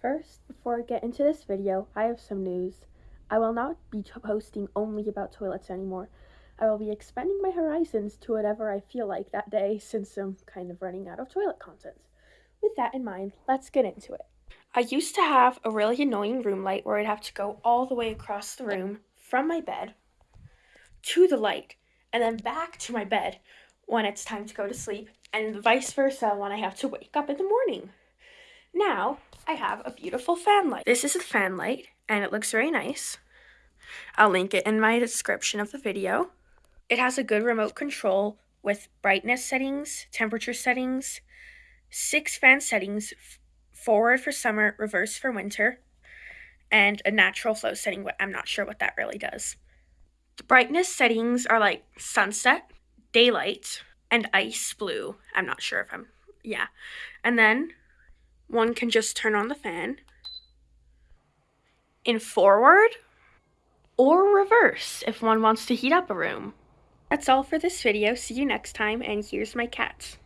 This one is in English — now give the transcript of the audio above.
First, before I get into this video, I have some news. I will not be posting only about toilets anymore. I will be expanding my horizons to whatever I feel like that day since I'm kind of running out of toilet content. With that in mind, let's get into it. I used to have a really annoying room light where I'd have to go all the way across the room from my bed to the light and then back to my bed when it's time to go to sleep and vice versa when I have to wake up in the morning. Now, I have a beautiful fan light. This is a fan light, and it looks very nice. I'll link it in my description of the video. It has a good remote control with brightness settings, temperature settings, six fan settings, forward for summer, reverse for winter, and a natural flow setting, but I'm not sure what that really does. The brightness settings are like sunset, daylight, and ice blue. I'm not sure if I'm, yeah. And then one can just turn on the fan in forward or reverse if one wants to heat up a room. That's all for this video. See you next time, and here's my cat.